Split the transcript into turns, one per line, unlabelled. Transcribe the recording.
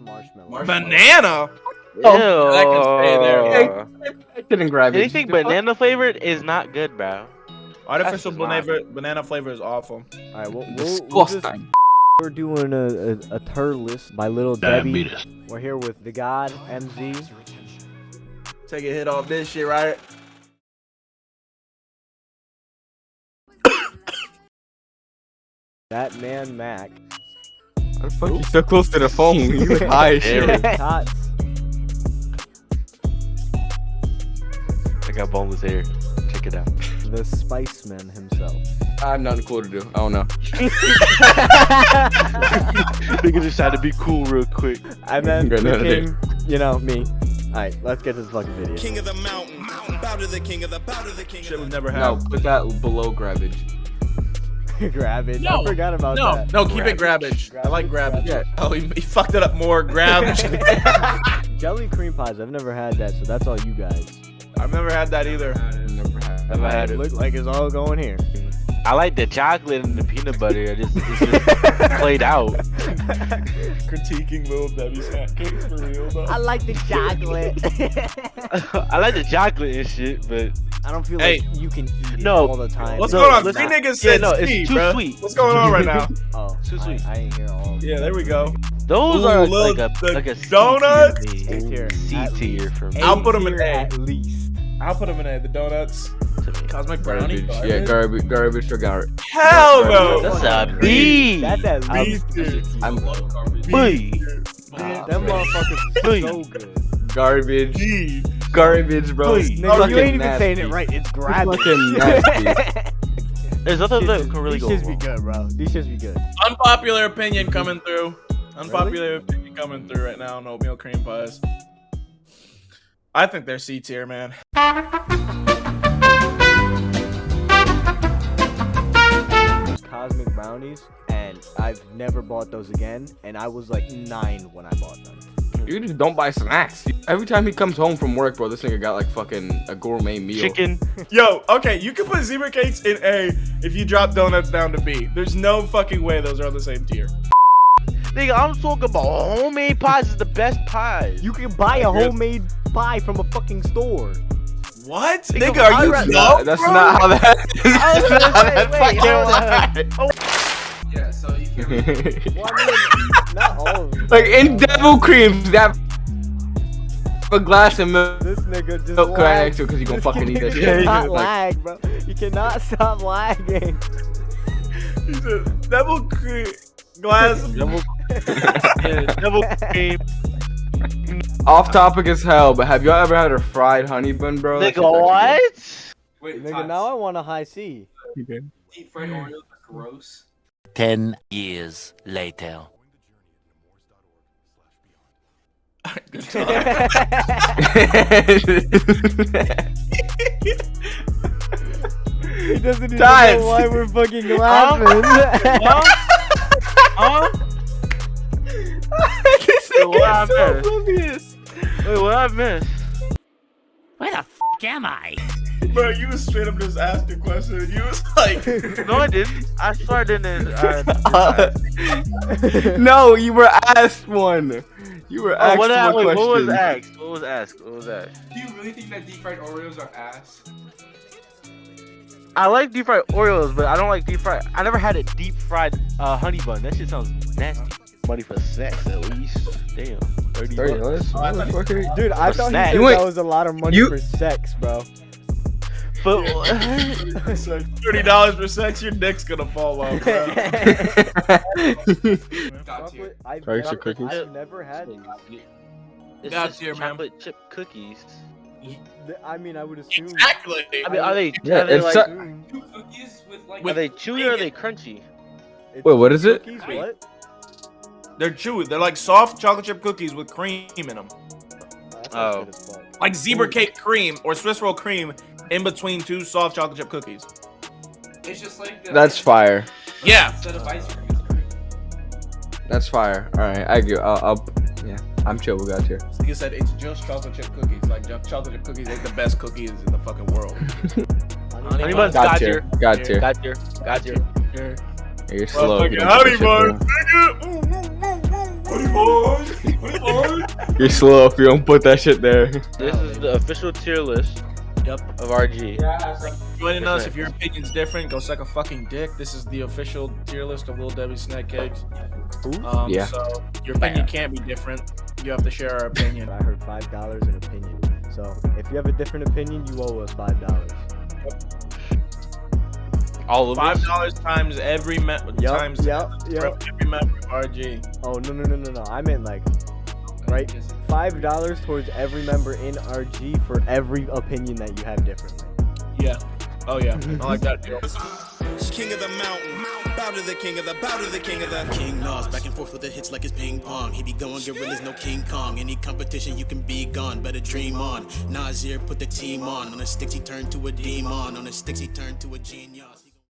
banana marshmallow.
Banana.
Oh,
that can stay there.
Ew.
I couldn't grab it.
Anything banana flavored is not good, bro.
Artificial
That's not-
banana banana flavor is awful.
All right, we'll, we'll, we'll just, we're doing a, a, a tier list by Little Debbie. We're here with the God MZ.
Take a hit off this shit, right?
That man Mac.
How the fuck you so close to the phone? You look high as shit.
Tots.
I got boneless hair. Check it out.
The Spiceman himself.
I have nothing cool to do. I don't know.
Nigga just had to be cool real quick.
and then
Got
the king, you know, me. Alright, let's get this fucking video.
King of the mountain, bow to the king of the, bow to the king
Shit
of
we've
the.
never had.
No, put that below grabbage.
Grab it.
No,
I forgot about
No,
that.
no, keep it grabbage. I like grabbage.
Yeah.
Oh, he, he fucked it up more. Grab.
Jelly cream pies. I've never had that, so that's all you guys.
I've never had that either.
Never had.
Never had it.
Look like it's all going here.
I like the chocolate and the peanut butter. I just, it's just played out.
Critiquing little Debbie's hat cakes for real though.
I like the chocolate.
I like the chocolate and shit, but
I don't feel
Hey.
like you can eat it
No.
all the time.
What's
No,
going on? Three niggas
yeah, no, it's
C,
too
bruh.
sweet.
What's going on right now?
Oh,
Too
I,
sweet.
I ain't hear all.
Yeah, there we go.
those
Ooh,
are
look,
like a
the
like a C
donuts.
tier to me.
A tier,
C tier for me.
I'll put 'em in A.
at least.
I'll put them in A. The donuts. Cosmic brownie.
Garbage. Yeah, garbage. Garbage for garbage.
Hell no.
That's a B.
That's at
I'm-
least.
B tier.
I'm
B.
Them motherfuckers
Hey.
so good.
garbage.
G.
Garbage, bro.
Hey.
Nigga,
Fucking
you ain't even
nasty.
saying it right. It's grabbing.
Fucking nasty.
There's nothing that can really
These
go
shits be good, bro. These shits be good.
Unpopular opinion coming through. Unpopular opinion coming through right now on oatmeal cream pies. I think they're C tier, man.
Cosmic brownies, and I've never bought those again. And I was like nine when I bought them.
You just don't buy snacks. Every time he comes home from work, bro, this nigga got like fucking a gourmet meal.
Chicken.
Yo, okay, you can put zebra cakes in A if you drop donuts down to B. There's no fucking way those are on the same tier.
Nigga, I'm talking about homemade pies is the best pies.
You can buy a homemade pie from a fucking store.
What?
Nigga,
Nigga, are you
rather-
dumb,
Nah, that's
bro?
not how that.
I was
that's not how that
wait,
fucking
hold on.
works. Oh.
Yeah, so you can.
Well, I mean, not all of them.
Like in devil creams, that a glass of milk.
This nigga just
Milk crack
lagged.
next to it 'cause you gonna fucking eat
nigga
that shit.
cannot
Like-
lag, bro. You cannot stop lagging.
He said, double cream glass. of-
Double, yeah, double cream.
Off topic as hell, but have y'all ever had a fried honey bun, bro? That
Nigga, what?
Wait,
Nigga, now I want a high C.
actually good.
deep fried Oreos gross.
10 years later.
Good talk.
He doesn't even
Times.
know why we're fucking laughing.
Huh? Huh?
this
Wait, what I
so
missed?
oblivious.
Wait, what I missed?
Where the f am I?
Bro, you was straight up just asked a question. You was like,
No, I didn't. I started in. Uh,
Uh, no, you were asked one. You were
oh,
asked
what, I,
one
wait,
question.
what was asked? What was asked? What was asked?
Do you really think that deep fried Oreos are ass?
I like deep fried Oreos, but I don't like deep fried. I never had a deep fried uh, honey bun. That shit sounds nasty. Money for sex, at least. Damn, thirty.
Thirty
bucks.
dollars, motherfucker.
Dude, I
For
thought he
snack.
said
You ain't-
that was a lot of money
you-
for sex, bro.
But
it's like thirty dollars for sex, your dick's gonna fall off, bro.
God tier.
I've, never,
cookies.
I've never had these.
it's
God
just
tier, man.
chocolate chip cookies.
I mean, I would assume.
exactly.
I mean, are they?
Yeah,
are they like?
so-
mm.
Two cookies with like.
are they chewy or are they crunchy?
it's
Wait, what is it?
Cookies, what?
They're chewy. They're like soft chocolate chip cookies with cream in them,
Oh.
good as fuck.
like zebra cake cream or Swiss roll cream in between two soft chocolate chip cookies.
It's just like. The,
That's fire.
Yeah.
Instead of ice cream.
That's fire. All right, I agree. I'll, I'll yeah, I'm chill. We got here.
Like I said, it's just chocolate chip cookies. Like chocolate chip cookies ain't the best cookies in the fucking world.
Honey buns
Got
got
you.
your,
Got you.
got your, got your.
Yeah.
You're slow.
Motherfucking
You don't
honey
put that shit
buns, nigga. Honey buns. Honey
You're slow if you don't put that shit there.
This is the official tier list
Yep.
of RG.
Joining us, if your opinion's different, go suck a fucking dick. This is the official tier list of Little Debbie snack cakes. Um,
Yeah.
So your opinion can't be different. You have to share our opinion.
I heard five dollars an opinion. So if you have a different opinion, you owe us five dollars.
All of
Five dollars times every me-
Yup,
times
yup,
for
yup.
every member of RG.
Oh no no no no no! I meant like right five dollars towards every member in RG for every opinion that you have differently.
Yeah. Oh yeah. I like that deal.
King of the mountain. Bow to the king of the, bow to the king of the. King Nas back and forth with the hits like it's ping pong. He be going gorillas, no King Kong. Any competition, you can be gone. Better dream on. Nasir put the team on. On the sticks, he turned to a demon. On the sticks, he turned to a genius.